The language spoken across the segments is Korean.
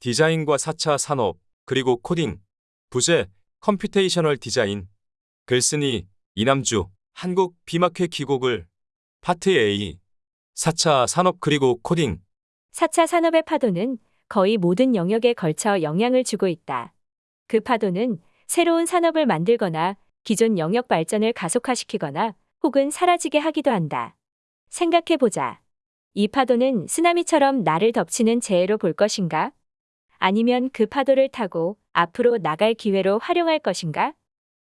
디자인과 4차 산업, 그리고 코딩, 부제, computational 디자인. 글쓴이 이남주, 한국 BIM학회 기고글 파트 A. 4차 산업 그리고 코딩. 4차 산업의 파도는 거의 모든 영역에 걸쳐 영향을 주고 있다. 그 파도는 새로운 산업을 만들거나 기존 영역 발전을 가속화시키거나 혹은 사라지게 하기도 한다. 생각해보자. 이 파도는 쓰나미처럼 나를 덮치는 재해로 볼 것인가? 아니면 그 파도를 타고 앞으로 나갈 기회로 활용할 것인가?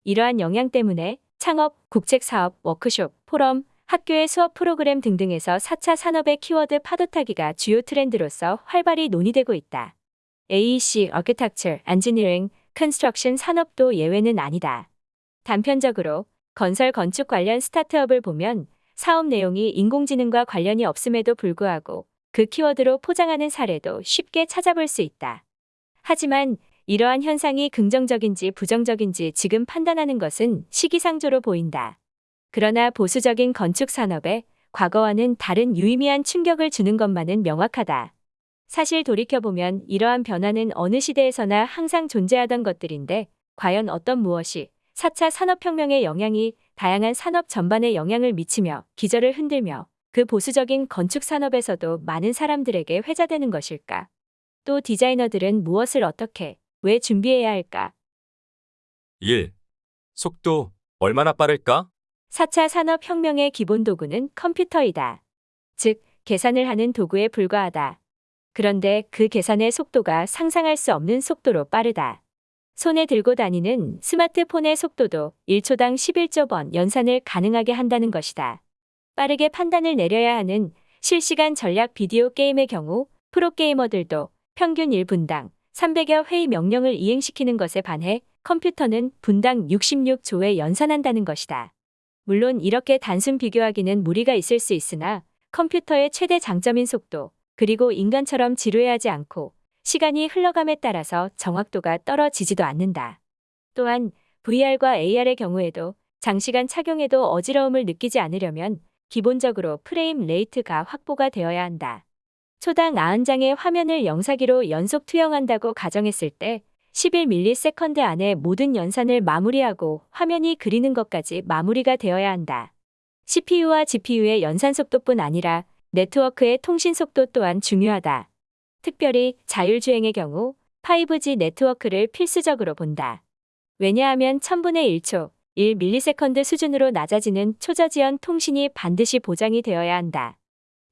이러한 영향 때문에 창업, 국책사업, 워크숍, 포럼, 학교의 수업 프로그램 등등에서 4차 산업의 키워드 파도타기가 주요 트렌드로서 활발히 논의되고 있다. AEC, Architecture, Engineering, Construction 산업도 예외는 아니다. 단편적으로 건설 건축 관련 스타트업을 보면 사업 내용이 인공지능과 관련이 없음에도 불구하고 그 키워드로 포장하는 사례도 쉽게 찾아볼 수 있다. 하지만 이러한 현상이 긍정적인지 부정적인지 지금 판단하는 것은 시기상조로 보인다. 그러나 보수적인 건축 산업에 과거와는 다른 유의미한 충격을 주는 것만은 명확하다. 사실 돌이켜보면 이러한 변화는 어느 시대에서나 항상 존재하던 것들인데 과연 어떤 무엇이 4차 산업혁명의 영향이 다양한 산업 전반에 영향을 미치며 기절을 흔들며 그 보수적인 건축 산업에서도 많은 사람들에게 회자되는 것일까? 또 디자이너들은 무엇을 어떻게, 왜 준비해야 할까? 1. 속도 얼마나 빠를까? 4차 산업혁명의 기본 도구는 컴퓨터이다. 즉, 계산을 하는 도구에 불과하다. 그런데 그 계산의 속도가 상상할 수 없는 속도로 빠르다. 손에 들고 다니는 스마트폰의 속도도 1초당 11조 번 연산을 가능하게 한다는 것이다. 빠르게 판단을 내려야 하는 실시간 전략 비디오 게임의 경우 프로게이머들도 평균 1분당 300여 회의 명령을 이행시키는 것에 반해 컴퓨터는 분당 66조에 연산한다는 것이다. 물론 이렇게 단순 비교하기는 무리가 있을 수 있으나 컴퓨터의 최대 장점인 속도, 그리고 인간처럼 지루해하지 않고 시간이 흘러감에 따라서 정확도가 떨어지지도 않는다. 또한 VR과 AR의 경우에도 장시간 착용해도 어지러움을 느끼지 않으려면 기본적으로 frame rate가 확보가 되어야 한다. 초당 90장의 화면을 영사기로 연속 투영한다고 가정했을 때 11ms 안에 모든 연산을 마무리하고 화면이 그리는 것까지 마무리가 되어야 한다. CPU와 GPU의 연산 속도뿐 아니라 네트워크의 통신 속도 또한 중요하다. 특별히 자율주행의 경우 5G 네트워크를 필수적으로 본다. 왜냐하면 1000분의 1초, 1ms 수준으로 낮아지는 초저지연 통신이 반드시 보장이 되어야 한다.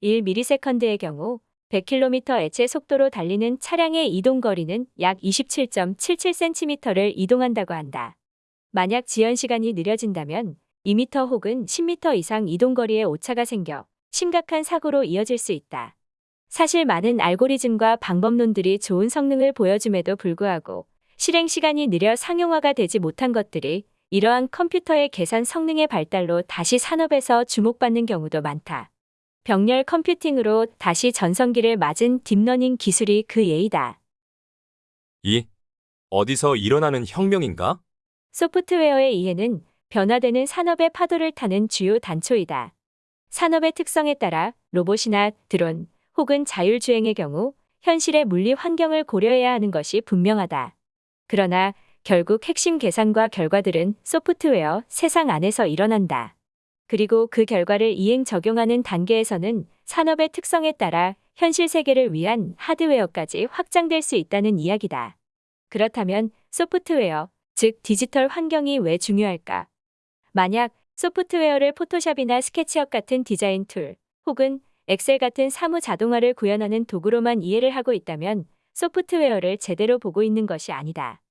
1ms의 경우 100km 애체 속도로 달리는 차량의 이동 거리는 약 27.77cm를 이동한다고 한다. 만약 지연 시간이 느려진다면 2m 혹은 10m 이상 이동 거리에 오차가 생겨 심각한 사고로 이어질 수 있다. 사실 많은 알고리즘과 방법론들이 좋은 성능을 보여줌에도 불구하고 실행 시간이 느려 상용화가 되지 못한 것들이 이러한 컴퓨터의 계산 성능의 발달로 다시 산업에서 주목받는 경우도 많다. 병렬 컴퓨팅으로 다시 전성기를 맞은 딥러닝 기술이 그 예이다. 2. 어디서 일어나는 혁명인가? 소프트웨어의 이해는 변화되는 산업의 파도를 타는 주요 단초이다. 산업의 특성에 따라 로봇이나 드론 혹은 자율주행의 경우 현실의 물리 환경을 고려해야 하는 것이 분명하다. 그러나 결국 핵심 계산과 결과들은 소프트웨어 세상 안에서 일어난다. 그리고 그 결과를 이행 적용하는 단계에서는 산업의 특성에 따라 현실 세계를 위한 하드웨어까지 확장될 수 있다는 이야기다. 그렇다면 소프트웨어, 즉 디지털 환경이 왜 중요할까? 만약 소프트웨어를 포토샵이나 스케치업 같은 디자인 툴 혹은 엑셀 같은 사무 자동화를 구현하는 도구로만 이해를 하고 있다면 소프트웨어를 제대로 보고 있는 것이 아니다.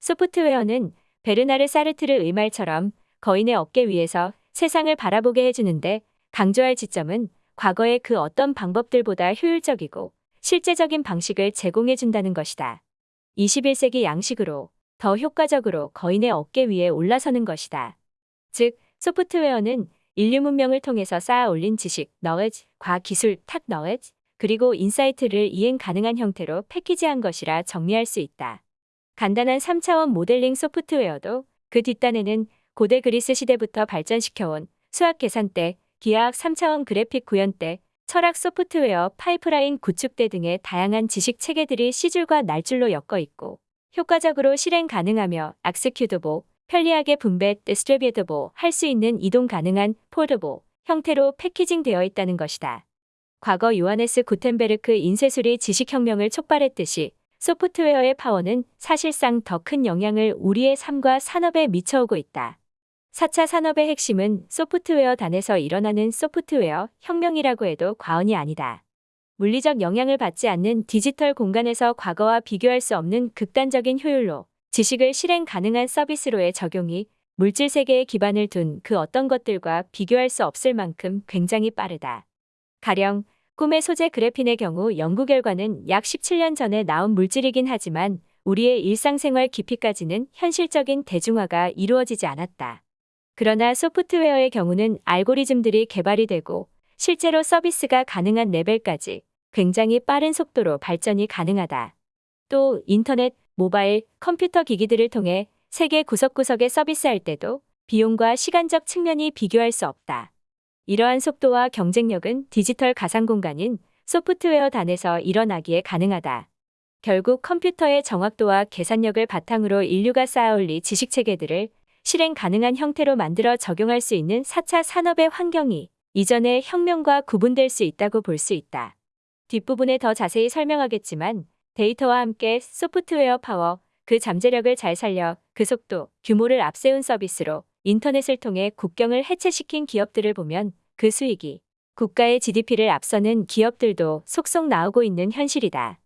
소프트웨어는 베르나르 샤르트르의 말처럼 거인의 어깨 위에서 세상을 바라보게 해주는데 강조할 지점은 과거의 그 어떤 방법들보다 효율적이고 실제적인 방식을 제공해준다는 것이다. 21세기 양식으로 더 효과적으로 거인의 어깨 위에 올라서는 것이다. 즉, 소프트웨어는 인류 문명을 통해서 쌓아 올린 지식, knowledge, 과학 기술, technology, 그리고 insight를 이행 가능한 형태로 패키지한 것이라 정리할 수 있다. 간단한 3차원 모델링 소프트웨어도 그 뒷단에는 고대 그리스 시대부터 발전시켜온 수학 계산대, 기하학 3차원 그래픽 구현대, 철학 소프트웨어, 파이프라인 구축대 등의 다양한 지식 체계들이 씨줄과 날줄로 엮어 있고 효과적으로 실행 가능하며 executable, 편리하게 분배, distributable 할 수 있는 이동 가능한 portable 형태로 패키징되어 있다는 것이다. 과거 요하네스 구텐베르크 인쇄술이 지식혁명을 촉발했듯이 소프트웨어의 파워는 사실상 더 큰 영향을 우리의 삶과 산업에 미쳐오고 있다. 4차 산업의 핵심은 소프트웨어 단에서 일어나는 소프트웨어 혁명이라고 해도 과언이 아니다. 물리적 영향을 받지 않는 디지털 공간에서 과거와 비교할 수 없는 극단적인 효율로 지식을 실행 가능한 서비스로의 적용이 물질 세계에 기반을 둔 그 어떤 것들과 비교할 수 없을 만큼 굉장히 빠르다. 가령 꿈의 소재 그래핀의 경우 연구 결과는 약 17년 전에 나온 물질이긴 하지만 우리의 일상생활 깊이까지는 현실적인 대중화가 이루어지지 않았다. 그러나 소프트웨어의 경우는 알고리즘들이 개발이 되고 실제로 서비스가 가능한 레벨까지 굉장히 빠른 속도로 발전이 가능하다. 또 인터넷, 모바일, 컴퓨터 기기들을 통해 세계 구석구석에 서비스할 때도 비용과 시간적 측면이 비교할 수 없다. 이러한 속도와 경쟁력은 디지털 가상 공간인 소프트웨어 단에서 일어나기에 가능하다. 결국 컴퓨터의 정확도와 계산력을 바탕으로 인류가 쌓아올리 지식 체계들을 실행 가능한 형태로 만들어 적용할 수 있는 4차 산업의 환경이 이전의 혁명과 구분될 수 있다고 볼 수 있다. 뒷부분에 더 자세히 설명하겠지만 데이터와 함께 소프트웨어 파워, 그 잠재력을 잘 살려 그 속도, 규모를 앞세운 서비스로 인터넷을 통해 국경을 해체시킨 기업들을 보면 그 수익이 국가의 GDP를 앞서는 기업들도 속속 나오고 있는 현실이다.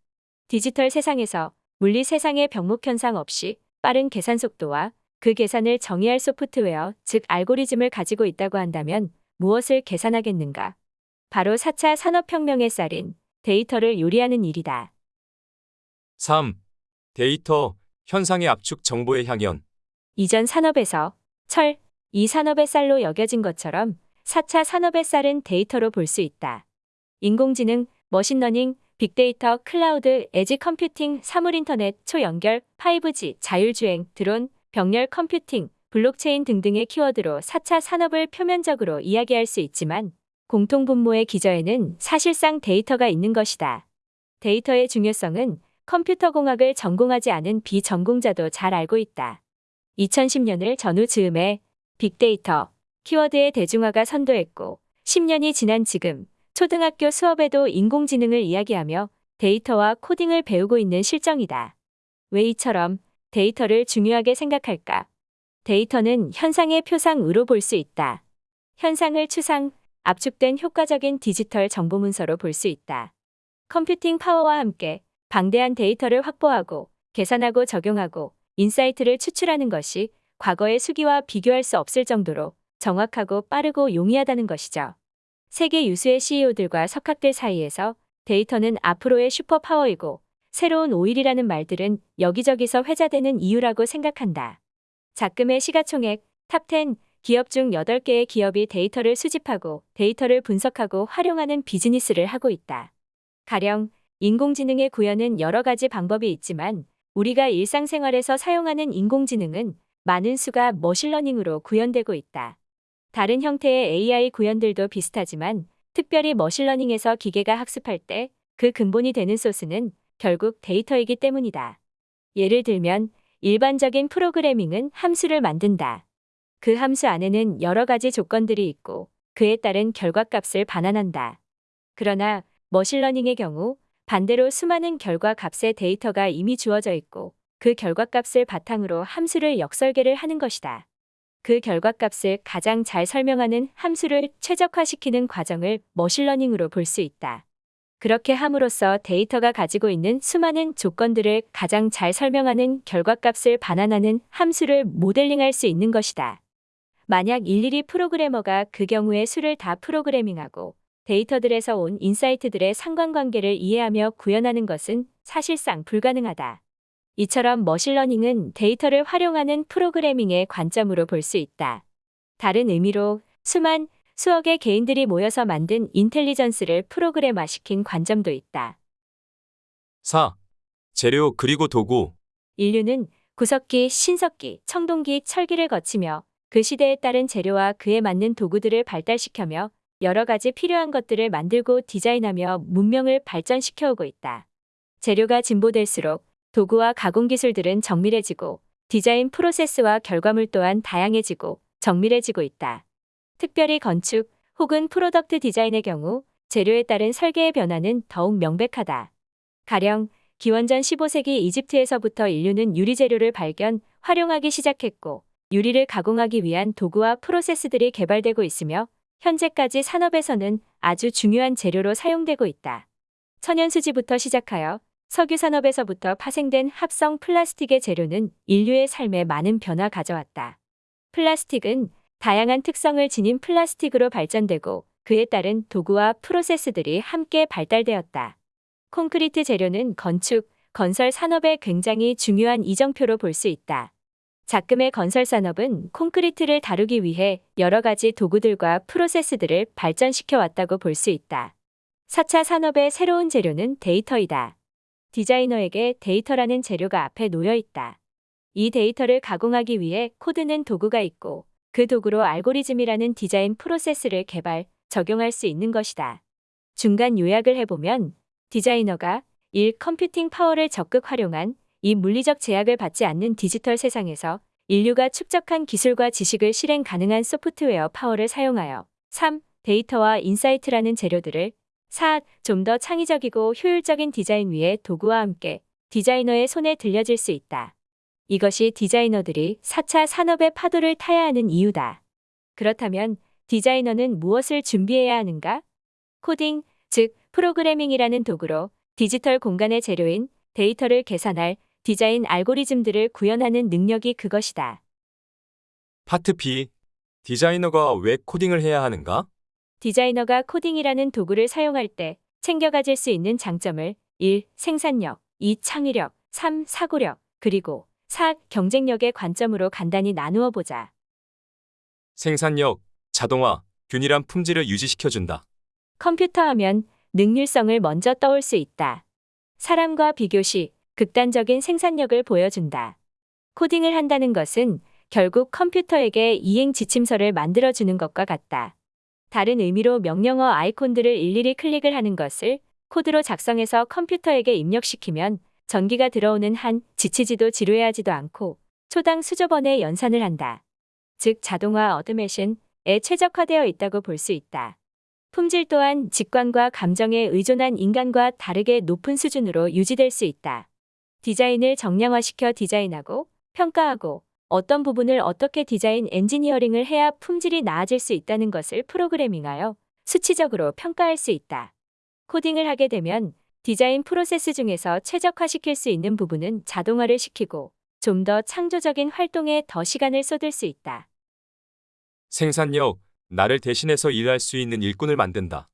디지털 세상에서 물리 세상의 병목 현상 없이 빠른 계산 속도와 그 계산을 정의할 소프트웨어, 즉 알고리즘을 가지고 있다고 한다면 무엇을 계산하겠는가? 바로 4차 산업혁명의 쌀인 데이터를 요리하는 일이다. 3. 데이터, 현상의 압축 정보의 향연. 이전 산업에서 철, 이 산업의 쌀로 여겨진 것처럼 4차 산업의 쌀은 데이터로 볼 수 있다. 인공지능, 머신러닝, 빅데이터, 클라우드, 에지 컴퓨팅, 사물인터넷, 초연결, 5G, 자율주행, 드론, 병렬 컴퓨팅, 블록체인 등등의 키워드로 4차 산업을 표면적으로 이야기할 수 있지만 공통분모의 기저에는 사실상 데이터가 있는 것이다. 데이터의 중요성은 컴퓨터 공학을 전공하지 않은 비전공자도 잘 알고 있다. 2010년을 전후 즈음에 빅데이터, 키워드의 대중화가 선도했고 10년이 지난 지금 초등학교 수업에도 인공지능을 이야기하며 데이터와 코딩을 배우고 있는 실정이다. 왜 이처럼 데이터를 중요하게 생각할까? 데이터는 현상의 표상으로 볼 수 있다. 현상을 추상, 압축된 효과적인 디지털 정보 문서로 볼 수 있다. 컴퓨팅 파워와 함께 방대한 데이터를 확보하고 계산하고 적용하고 insight를 추출하는 것이 과거의 수기와 비교할 수 없을 정도로 정확하고 빠르고 용이하다는 것이죠. 세계 유수의 CEO들과 석학들 사이에서 데이터는 앞으로의 슈퍼파워이고 새로운 오일이라는 말들은 여기저기서 회자되는 이유라고 생각한다. 작금의 시가총액 top 10 기업 중 8개의 기업이 데이터를 수집하고 데이터를 분석하고 활용하는 비즈니스를 하고 있다. 가령 인공지능의 구현은 여러 가지 방법이 있지만 우리가 일상생활에서 사용하는 인공지능은 많은 수가 머신러닝으로 구현되고 있다. 다른 형태의 AI 구현들도 비슷하지만 특별히 머신러닝에서 기계가 학습할 때 그 근본이 되는 소스는 결국 데이터이기 때문이다. 예를 들면 일반적인 프로그래밍은 함수를 만든다. 그 함수 안에는 여러 가지 조건들이 있고 그에 따른 결과값을 반환한다. 그러나 machine learning의 경우 반대로 수많은 결과 값의 데이터가 이미 주어져 있고 그 결과값을 바탕으로 함수를 역설계를 하는 것이다. 그 결과값을 가장 잘 설명하는 함수를 최적화시키는 과정을 machine learning으로 볼 수 있다. 그렇게 함으로써 데이터가 가지고 있는 수많은 조건들을 가장 잘 설명하는 결과값을 반환하는 함수를 모델링할 수 있는 것이다. 만약 일일이 프로그래머가 그 경우의 수를 다 프로그래밍하고 데이터들에서 온 insight들의 상관관계를 이해하며 구현하는 것은 사실상 불가능하다. 이처럼 machine learning은 데이터를 활용하는 프로그래밍의 관점으로 볼 수 있다. 다른 의미로 수만 수억의 개인들이 모여서 만든 intelligence를 프로그램화시킨 관점도 있다. 4. 재료 그리고 도구. 인류는 구석기, 신석기, 청동기, 철기를 거치며 그 시대에 따른 재료와 그에 맞는 도구들을 발달시키며 여러 가지 필요한 것들을 만들고 디자인하며 문명을 발전시켜 오고 있다. 재료가 진보될수록 도구와 가공 기술들은 정밀해지고 디자인 프로세스와 결과물 또한 다양해지고 정밀해지고 있다. 특별히 건축 혹은 product design의 경우 재료에 따른 설계의 변화는 더욱 명백하다. 가령 기원전 15세기 이집트에서부터 인류는 유리 재료를 발견, 활용하기 시작했고 유리를 가공하기 위한 도구와 프로세스들이 개발되고 있으며 현재까지 산업에서는 아주 중요한 재료로 사용되고 있다. 천연수지부터 시작하여 석유 산업에서부터 파생된 합성 플라스틱의 재료는 인류의 삶에 많은 변화 가져왔다. 플라스틱은 다양한 특성을 지닌 플라스틱으로 발전되고 그에 따른 도구와 프로세스들이 함께 발달되었다. 콘크리트 재료는 건축, 건설 산업에 굉장히 중요한 이정표로 볼 수 있다. 작금의 건설 산업은 콘크리트를 다루기 위해 여러 가지 도구들과 프로세스들을 발전시켜 왔다고 볼 수 있다. 4차 산업의 새로운 재료는 데이터이다. 디자이너에게 데이터라는 재료가 앞에 놓여 있다. 이 데이터를 가공하기 위해 코드라는 도구가 있고 그 도구로 알고리즘이라는 디자인 프로세스를 개발, 적용할 수 있는 것이다. 중간 요약을 해보면 디자이너가 1. computing power를 적극 활용한 이 물리적 제약을 받지 않는 디지털 세상에서 인류가 축적한 기술과 지식을 실행 가능한 software power를 사용하여 3. 데이터와 insight라는 재료들을 4. 좀 더 창의적이고 효율적인 디자인 위에 도구와 함께 디자이너의 손에 들려질 수 있다. 이것이 디자이너들이 4차 산업의 파도를 타야 하는 이유다. 그렇다면 디자이너는 무엇을 준비해야 하는가? 코딩, 즉 프로그래밍이라는 도구로 디지털 공간의 재료인 데이터를 계산할 디자인 알고리즘들을 구현하는 능력이 그것이다. 파트 B. 디자이너가 왜 코딩을 해야 하는가? 디자이너가 코딩이라는 도구를 사용할 때 챙겨 가질 수 있는 장점을 1. 생산력, 2. 창의력, 3. 사고력, 그리고 4. 경쟁력의 관점으로 간단히 나누어 보자. 생산력, 자동화, 균일한 품질을 유지시켜준다. 컴퓨터 하면 능률성을 먼저 떠올 수 있다. 사람과 비교 시 극단적인 생산력을 보여준다. 코딩을 한다는 것은 결국 컴퓨터에게 이행 지침서를 만들어주는 것과 같다. 다른 의미로 명령어 아이콘들을 일일이 클릭을 하는 것을 코드로 작성해서 컴퓨터에게 입력시키면 전기가 들어오는 한 지치지도 지루해하지도 않고 초당 수조 번의 연산을 한다. 즉 자동화 automation에 최적화되어 있다고 볼 수 있다. 품질 또한 직관과 감정에 의존한 인간과 다르게 높은 수준으로 유지될 수 있다. 디자인을 정량화시켜 디자인하고 평가하고 어떤 부분을 어떻게 디자인 엔지니어링을 해야 품질이 나아질 수 있다는 것을 프로그래밍하여 수치적으로 평가할 수 있다. 코딩을 하게 되면 디자인 프로세스 중에서 최적화시킬 수 있는 부분은 자동화를 시키고 좀 더 창조적인 활동에 더 시간을 쏟을 수 있다. 생산력, 나를 대신해서 일할 수 있는 일꾼을 만든다.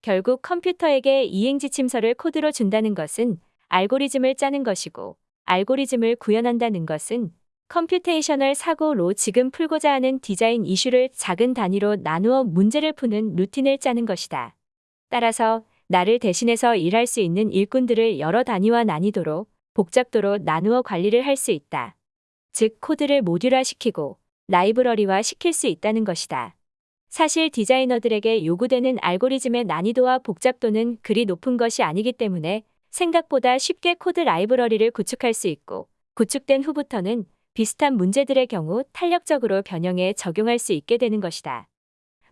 결국 컴퓨터에게 이행 지침서를 코드로 준다는 것은 알고리즘을 짜는 것이고 알고리즘을 구현한다는 것은 computational 사고로 지금 풀고자 하는 디자인 이슈를 작은 단위로 나누어 문제를 푸는 루틴을 짜는 것이다. 따라서 나를 대신해서 일할 수 있는 일꾼들을 여러 단위와 난이도로 복잡도로 나누어 관리를 할 수 있다. 즉 코드를 모듈화시키고 라이브러리화 시킬 수 있다는 것이다. 사실 디자이너들에게 요구되는 알고리즘의 난이도와 복잡도는 그리 높은 것이 아니기 때문에 생각보다 쉽게 코드 라이브러리를 구축할 수 있고 구축된 후부터는 비슷한 문제들의 경우 탄력적으로 변형해 적용할 수 있게 되는 것이다.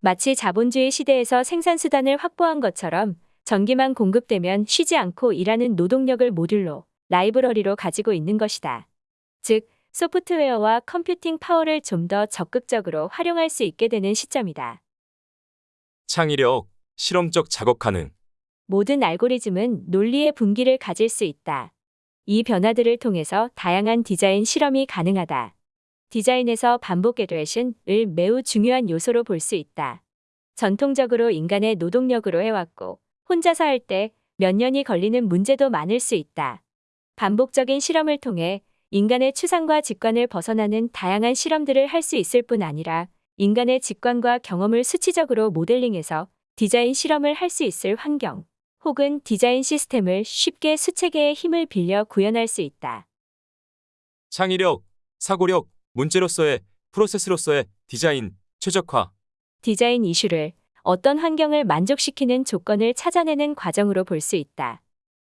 마치 자본주의 시대에서 생산수단을 확보한 것처럼 전기만 공급되면 쉬지 않고 일하는 노동력을 모듈로 라이브러리로 가지고 있는 것이다. 즉, 소프트웨어와 computing power를 좀 더 적극적으로 활용할 수 있게 되는 시점이다. 창의력, 실험적 작업 가능. 모든 알고리즘은 논리의 분기를 가질 수 있다. 이 변화들을 통해서 다양한 디자인 실험이 가능하다. 디자인에서 반복 에듀에이션을 매우 중요한 요소로 볼 수 있다. 전통적으로 인간의 노동력으로 해왔고 혼자서 할 때 몇 년이 걸리는 문제도 많을 수 있다. 반복적인 실험을 통해 인간의 추상과 직관을 벗어나는 다양한 실험들을 할 수 있을 뿐 아니라 인간의 직관과 경험을 수치적으로 모델링해서 디자인 실험을 할 수 있을 환경 혹은 디자인 시스템을 쉽게 수체계의 힘을 빌려 구현할 수 있다. 창의력, 사고력, 문제로서의, 프로세스로서의 디자인, 최적화. 디자인 이슈를 어떤 환경을 만족시키는 조건을 찾아내는 과정으로 볼 수 있다.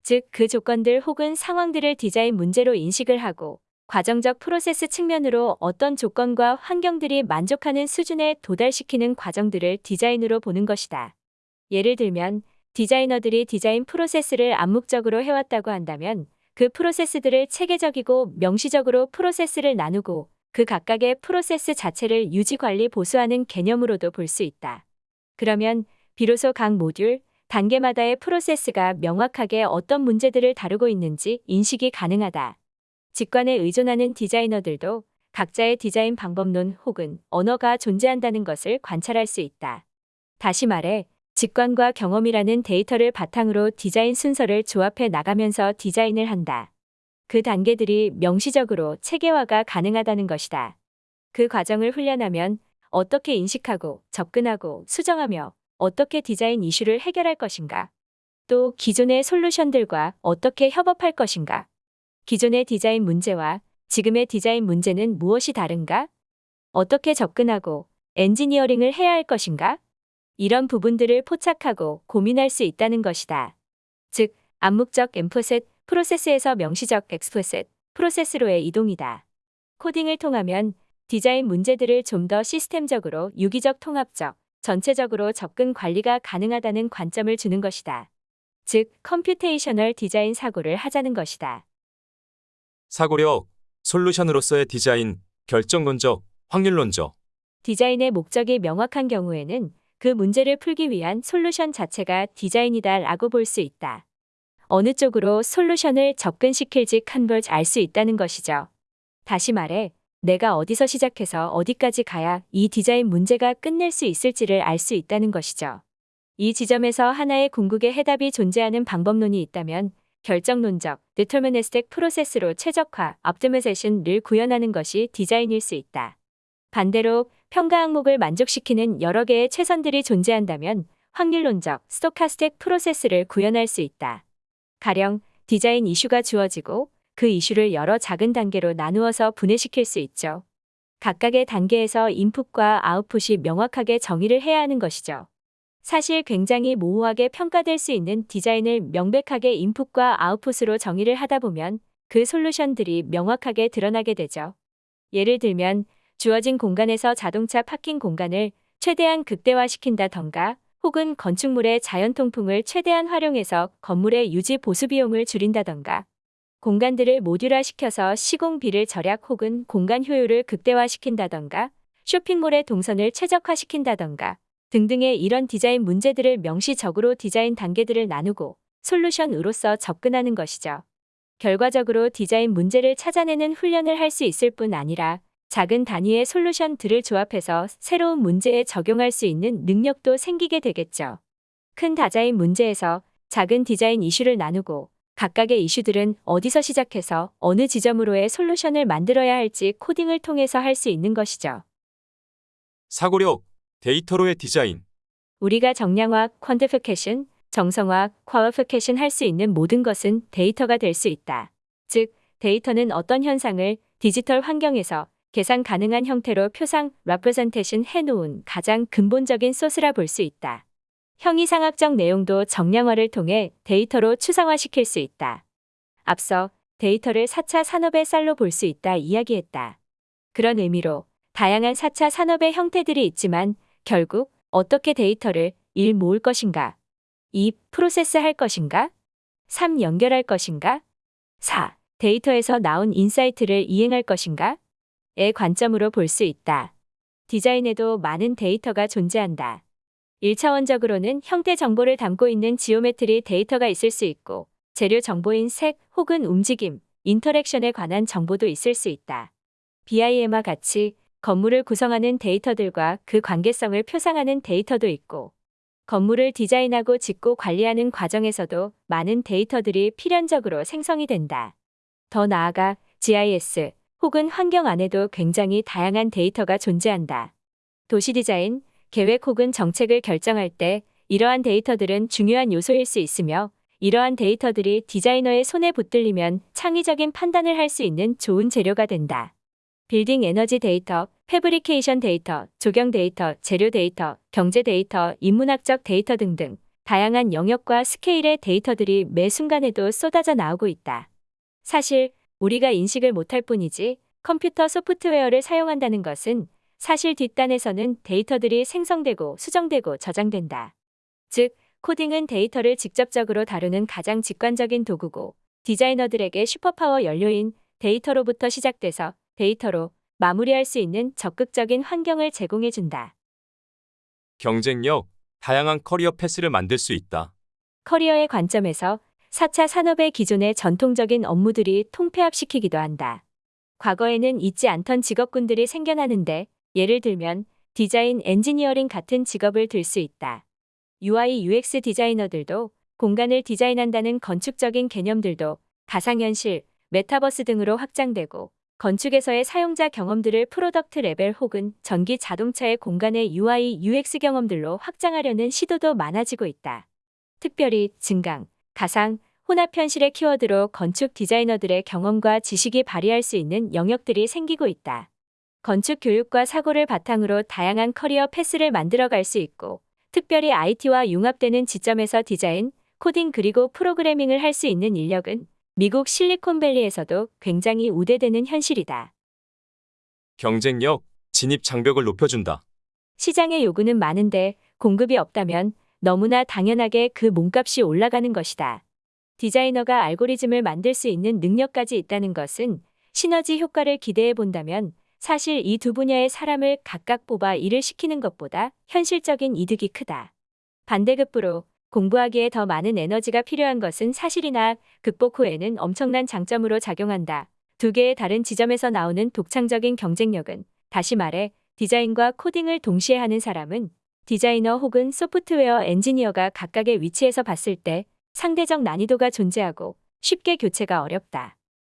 즉, 그 조건들 혹은 상황들을 디자인 문제로 인식을 하고 과정적 프로세스 측면으로 어떤 조건과 환경들이 만족하는 수준에 도달시키는 과정들을 디자인으로 보는 것이다. 예를 들면 디자이너들이 디자인 프로세스를 암묵적으로 해왔다고 한다면 그 프로세스들을 체계적이고 명시적으로 프로세스를 나누고 그 각각의 프로세스 자체를 유지 관리 보수하는 개념으로도 볼 수 있다. 그러면 비로소 각 모듈, 단계마다의 프로세스가 명확하게 어떤 문제들을 다루고 있는지 인식이 가능하다. 직관에 의존하는 디자이너들도 각자의 디자인 방법론 혹은 언어가 존재한다는 것을 관찰할 수 있다. 다시 말해, 직관과 경험이라는 데이터를 바탕으로 디자인 순서를 조합해 나가면서 디자인을 한다. 그 단계들이 명시적으로 체계화가 가능하다는 것이다. 그 과정을 훈련하면 어떻게 인식하고 접근하고 수정하며 어떻게 디자인 이슈를 해결할 것인가? 또 기존의 솔루션들과 어떻게 협업할 것인가? 기존의 디자인 문제와 지금의 디자인 문제는 무엇이 다른가? 어떻게 접근하고 엔지니어링을 해야 할 것인가? 이런 부분들을 포착하고 고민할 수 있다는 것이다. 즉, 암묵적 엠포셋 프로세스에서 명시적 엑스포셋 프로세스로의 이동이다. 코딩을 통하면 디자인 문제들을 좀 더 시스템적으로 유기적 통합적, 전체적으로 접근 관리가 가능하다는 관점을 주는 것이다. 즉, computational 디자인 사고를 하자는 것이다. 사고력, solution으로서의 디자인, 결정론적, 확률론적. 디자인의 목적이 명확한 경우에는 그 문제를 풀기 위한 솔루션 자체가 디자인이다 라고 볼 수 있다. 어느 쪽으로 솔루션을 접근시킬지 컨버지 알수 있다는 것이죠. 다시 말해, 내가 어디서 시작해서 어디까지 가야 이 디자인 문제가 끝낼 수 있을지를 알 수 있다는 것이죠. 이 지점에서 하나의 궁극의 해답이 존재하는 방법론이 있다면 결정론적, deterministic 프로세스로 최적화, optimization을 구현하는 것이 디자인일 수 있다. 반대로 평가 항목을 만족시키는 여러 개의 최선들이 존재한다면 확률론적, 스토카스틱 프로세스를 구현할 수 있다. 가령 디자인 이슈가 주어지고 그 이슈를 여러 작은 단계로 나누어서 분해시킬 수 있죠. 각각의 단계에서 인풋과 아웃풋이 명확하게 정의를 해야 하는 것이죠. 사실 굉장히 모호하게 평가될 수 있는 디자인을 명백하게 인풋과 아웃풋으로 정의를 하다 보면 그 솔루션들이 명확하게 드러나게 되죠. 예를 들면 주어진 공간에서 자동차 파킹 공간을 최대한 극대화시킨다던가 혹은 건축물의 자연 통풍을 최대한 활용해서 건물의 유지 보수 비용을 줄인다던가 공간들을 모듈화시켜서 시공비를 절약 혹은 공간 효율을 극대화시킨다던가 쇼핑몰의 동선을 최적화시킨다던가 등등의 이런 디자인 문제들을 명시적으로 디자인 단계들을 나누고 솔루션으로서 접근하는 것이죠. 결과적으로 디자인 문제를 찾아내는 훈련을 할 수 있을 뿐 아니라 작은 단위의 솔루션들을 조합해서 새로운 문제에 적용할 수 있는 능력도 생기게 되겠죠. 큰 디자인 문제에서 작은 디자인 이슈를 나누고 각각의 이슈들은 어디서 시작해서 어느 지점으로의 솔루션을 만들어야 할지 코딩을 통해서 할 수 있는 것이죠. 사고력, 데이터로의 디자인. 우리가 정량화, quantification, 정성화, qualification 할 수 있는 모든 것은 데이터가 될 수 있다. 즉, 데이터는 어떤 현상을 디지털 환경에서 계산 가능한 형태로 표상, representation 해놓은 가장 근본적인 소스라 볼 수 있다. 형이상학적 내용도 정량화를 통해 데이터로 추상화시킬 수 있다. 앞서 데이터를 4차 산업의 쌀로 볼 수 있다 이야기했다. 그런 의미로 다양한 4차 산업의 형태들이 있지만 결국 어떻게 데이터를 1. 모을 것인가 2. 프로세스 할 것인가 3. 연결할 것인가 4. 데이터에서 나온 insight를 이행할 것인가 의 관점으로 볼 수 있다. 디자인에도 많은 데이터가 존재한다. 1차원적으로는 형태 정보를 담고 있는 geometry 데이터가 있을 수 있고 재료 정보인 색 혹은 움직임, interaction에 관한 정보도 있을 수 있다. BIM과 같이 건물을 구성하는 데이터들과 그 관계성을 표상하는 데이터도 있고 건물을 디자인하고 짓고 관리하는 과정에서도 많은 데이터들이 필연적으로 생성이 된다. 더 나아가 GIS 혹은 환경 안에도 굉장히 다양한 데이터가 존재한다. 도시 디자인, 계획 혹은 정책을 결정할 때 이러한 데이터들은 중요한 요소일 수 있으며 이러한 데이터들이 디자이너의 손에 붙들리면 창의적인 판단을 할 수 있는 좋은 재료가 된다. 빌딩 에너지 데이터, fabrication 데이터, 조경 데이터, 재료 데이터, 경제 데이터, 인문학적 데이터 등등 다양한 영역과 스케일의 데이터들이 매 순간에도 쏟아져 나오고 있다. 사실 우리가 인식을 못할 뿐이지 컴퓨터 소프트웨어를 사용한다는 것은 사실 뒷단에서는 데이터들이 생성되고 수정되고 저장된다. 즉, 코딩은 데이터를 직접적으로 다루는 가장 직관적인 도구고 디자이너들에게 superpower 연료인 데이터로부터 시작돼서 데이터로 마무리할 수 있는 적극적인 환경을 제공해준다. 경쟁력, 다양한 career path를 만들 수 있다. career의 관점에서 4차 산업의 기존의 전통적인 업무들이 통폐합시키기도 한다. 과거에는 있지 않던 직업군들이 생겨나는데 예를 들면 디자인 엔지니어링 같은 직업을 들 수 있다. UI UX 디자이너들도 공간을 디자인한다는 건축적인 개념들도 가상현실, 메타버스 등으로 확장되고 건축에서의 사용자 경험들을 product 레벨 혹은 전기 자동차의 공간의 UI UX 경험들로 확장하려는 시도도 많아지고 있다. 특별히 증강, 가상, 혼합 현실의 키워드로 건축 디자이너들의 경험과 지식이 발휘할 수 있는 영역들이 생기고 있다. 건축 교육과 사고를 바탕으로 다양한 career path를 만들어갈 수 있고, 특별히 IT와 융합되는 지점에서 디자인, 코딩 그리고 프로그래밍을 할 수 있는 인력은 미국 실리콘밸리에서도 굉장히 우대되는 현실이다. 경쟁력, 진입 장벽을 높여준다. 시장의 요구는 많은데 공급이 없다면 너무나 당연하게 그 몸값이 올라가는 것이다. 디자이너가 알고리즘을 만들 수 있는 능력까지 있다는 것은 시너지 효과를 기대해 본다면 사실 이 두 분야의 사람을 각각 뽑아 일을 시키는 것보다 현실적인 이득이 크다. 반대급부로 공부하기에 더 많은 에너지가 필요한 것은 사실이나 극복 후에는 엄청난 장점으로 작용한다. 두 개의 다른 지점에서 나오는 독창적인 경쟁력은 다시 말해 디자인과 코딩을 동시에 하는 사람은 디자이너 혹은 소프트웨어 엔지니어가 각각의 위치에서 봤을 때 상대적 난이도가 존재하고 쉽게 교체가 어렵다.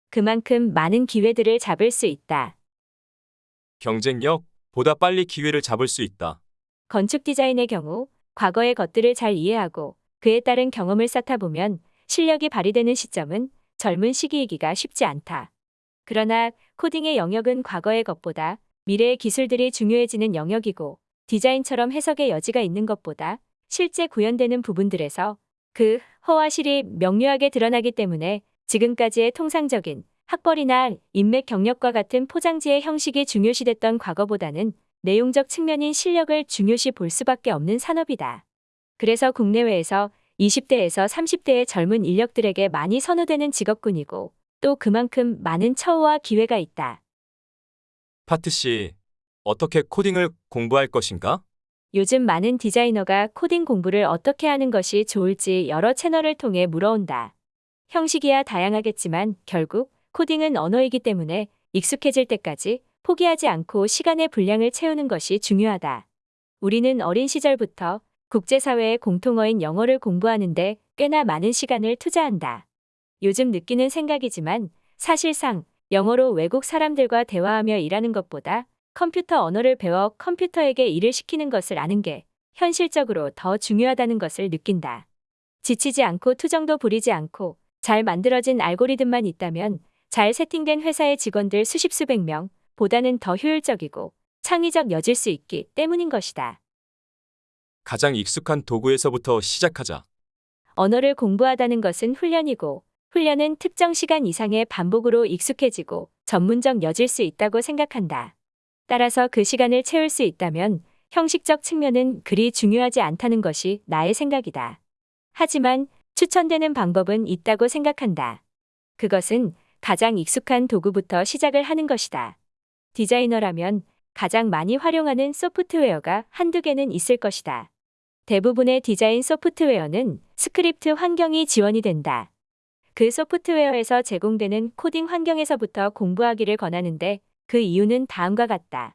그만큼 많은 기회들을 잡을 수 있다. 경쟁력, 보다 빨리 기회를 잡을 수 있다. 건축 디자인의 경우 과거의 것들을 잘 이해하고 그에 따른 경험을 쌓다 보면 실력이 발휘되는 시점은 젊은 시기이기가 쉽지 않다. 그러나 코딩의 영역은 과거의 것보다 미래의 기술들이 중요해지는 영역이고 디자인처럼 해석의 여지가 있는 것보다 실제 구현되는 부분들에서 그 허와 실이 명료하게 드러나기 때문에 지금까지의 통상적인 학벌이나 인맥 경력과 같은 포장지의 형식이 중요시됐던 과거보다는 내용적 측면인 실력을 중요시 볼 수밖에 없는 산업이다. 그래서 국내외에서 20대에서 30대의 젊은 인력들에게 많이 선호되는 직업군이고 또 그만큼 많은 처우와 기회가 있다. 파트 C. 어떻게 코딩을 공부할 것인가? 요즘 많은 디자이너가 코딩 공부를 어떻게 하는 것이 좋을지 여러 채널을 통해 물어온다. 형식이야 다양하겠지만 결국 코딩은 언어이기 때문에 익숙해질 때까지 포기하지 않고 시간의 분량을 채우는 것이 중요하다. 우리는 어린 시절부터 국제사회의 공통어인 영어를 공부하는데 꽤나 많은 시간을 투자한다. 요즘 느끼는 생각이지만 사실상 영어로 외국 사람들과 대화하며 일하는 것보다 컴퓨터 언어를 배워 컴퓨터에게 일을 시키는 것을 아는 게 현실적으로 더 중요하다는 것을 느낀다. 지치지 않고 투정도 부리지 않고 잘 만들어진 알고리즘만 있다면 잘 세팅된 회사의 직원들 수십 수백 명 보다는 더 효율적이고 창의적 여질 수 있기 때문인 것이다. 가장 익숙한 도구에서부터 시작하자. 언어를 공부하다는 것은 훈련이고 훈련은 특정 시간 이상의 반복으로 익숙해지고 전문적 여질 수 있다고 생각한다. 따라서 그 시간을 채울 수 있다면 형식적 측면은 그리 중요하지 않다는 것이 나의 생각이다. 하지만 추천되는 방법은 있다고 생각한다. 그것은 가장 익숙한 도구부터 시작을 하는 것이다. 디자이너라면 가장 많이 활용하는 소프트웨어가 한두 개는 있을 것이다. 대부분의 디자인 소프트웨어는 스크립트 환경이 지원이 된다. 그 소프트웨어에서 제공되는 코딩 환경에서부터 공부하기를 권하는데 그 이유는 다음과 같다.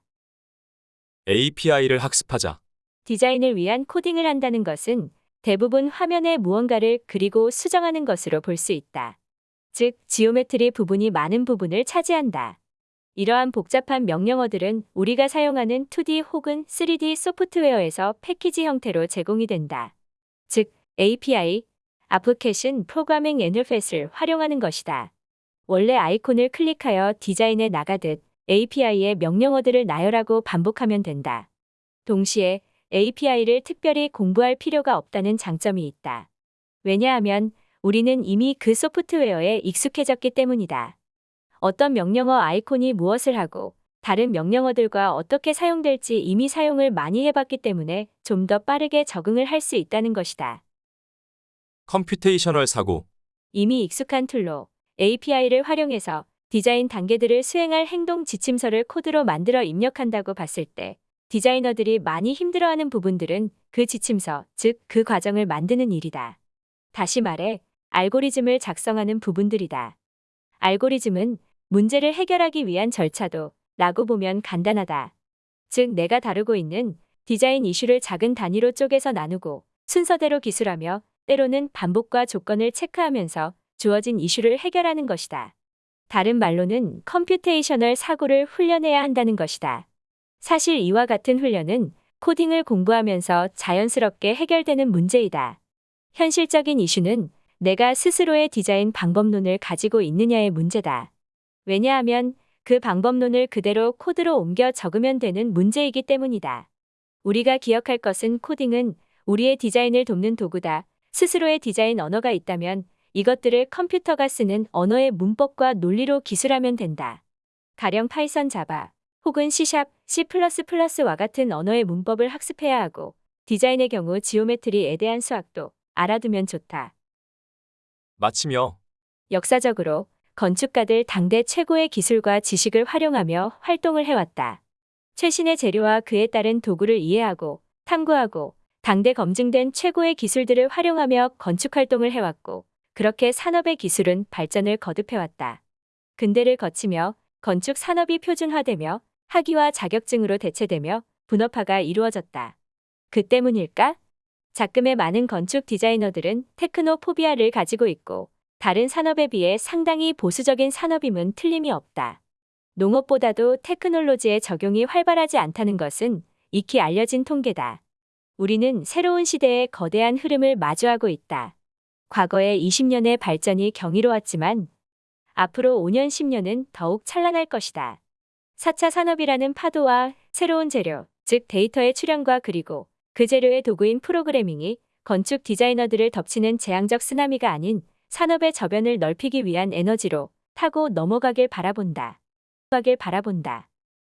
API를 학습하자. 디자인을 위한 코딩을 한다는 것은 대부분 화면에 무언가를 그리고 수정하는 것으로 볼 수 있다. 즉, geometry 부분이 많은 부분을 차지한다. 이러한 복잡한 명령어들은 우리가 사용하는 2D 혹은 3D 소프트웨어에서 패키지 형태로 제공이 된다. 즉, API, Application Programming Interface를 활용하는 것이다. 원래 아이콘을 클릭하여 디자인에 나가듯 API의 명령어들을 나열하고 반복하면 된다. 동시에 API를 특별히 공부할 필요가 없다는 장점이 있다. 왜냐하면 우리는 이미 그 소프트웨어에 익숙해졌기 때문이다. 어떤 명령어 아이콘이 무엇을 하고 다른 명령어들과 어떻게 사용될지 이미 사용을 많이 해봤기 때문에 좀 더 빠르게 적응을 할 수 있다는 것이다. computational 사고, 이미 익숙한 툴로 API를 활용해서 디자인 단계들을 수행할 행동 지침서를 코드로 만들어 입력한다고 봤을 때 디자이너들이 많이 힘들어하는 부분들은 그 지침서, 즉 그 과정을 만드는 일이다. 다시 말해 알고리즘을 작성하는 부분들이다. 알고리즘은 문제를 해결하기 위한 절차도 라고 보면 간단하다. 즉 내가 다루고 있는 디자인 이슈를 작은 단위로 쪼개서 나누고 순서대로 기술하며 때로는 반복과 조건을 체크하면서 주어진 이슈를 해결하는 것이다. 다른 말로는 computational 사고를 훈련해야 한다는 것이다. 사실 이와 같은 훈련은 코딩을 공부하면서 자연스럽게 해결되는 문제이다. 현실적인 이슈는 내가 스스로의 디자인 방법론을 가지고 있느냐의 문제다. 왜냐하면 그 방법론을 그대로 코드로 옮겨 적으면 되는 문제이기 때문이다. 우리가 기억할 것은 코딩은 우리의 디자인을 돕는 도구다. 스스로의 디자인 언어가 있다면 이것들을 컴퓨터가 쓰는 언어의 문법과 논리로 기술하면 된다. 가령 파이썬 자바 혹은 C샵, C++와 같은 언어의 문법을 학습해야 하고 디자인의 경우 geometry에 대한 수학도 알아두면 좋다. 마치며 역사적으로 건축가들 당대 최고의 기술과 지식을 활용하며 활동을 해왔다. 최신의 재료와 그에 따른 도구를 이해하고 탐구하고 당대 검증된 최고의 기술들을 활용하며 건축 활동을 해왔고 그렇게 산업의 기술은 발전을 거듭해왔다. 근대를 거치며 건축 산업이 표준화되며 학위와 자격증으로 대체되며 분업화가 이루어졌다. 그 때문일까? 작금의 많은 건축 디자이너들은 technophobia를 가지고 있고 다른 산업에 비해 상당히 보수적인 산업임은 틀림이 없다. 농업보다도 테크놀로지의 적용이 활발하지 않다는 것은 익히 알려진 통계다. 우리는 새로운 시대의 거대한 흐름을 마주하고 있다. 과거의 20년의 발전이 경이로웠지만 앞으로 5년, 10년은 더욱 찬란할 것이다. 4차 산업이라는 파도와 새로운 재료, 즉 데이터의 출현과 그리고 그 재료의 도구인 프로그래밍이 건축 디자이너들을 덮치는 재앙적 쓰나미가 아닌 산업의 저변을 넓히기 위한 에너지로 타고 넘어가길 바라본다. 가길 바라본다.